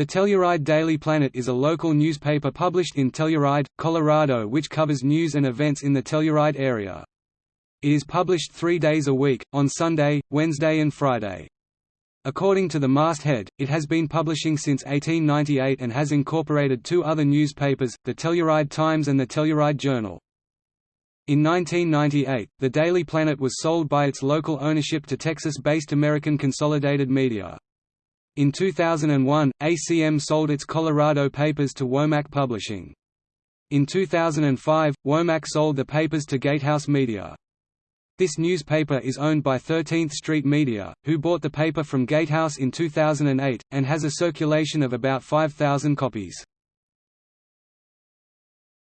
The Telluride Daily Planet is a local newspaper published in Telluride, Colorado which covers news and events in the Telluride area. It is published three days a week, on Sunday, Wednesday and Friday. According to the masthead, it has been publishing since 1898 and has incorporated two other newspapers, the Telluride Times and the Telluride Journal. In 1998, the Daily Planet was sold by its local ownership to Texas-based American Consolidated Media. In 2001, ACM sold its Colorado papers to Womack Publishing. In 2005, Womack sold the papers to Gatehouse Media. This newspaper is owned by 13th Street Media, who bought the paper from Gatehouse in 2008, and has a circulation of about 5,000 copies.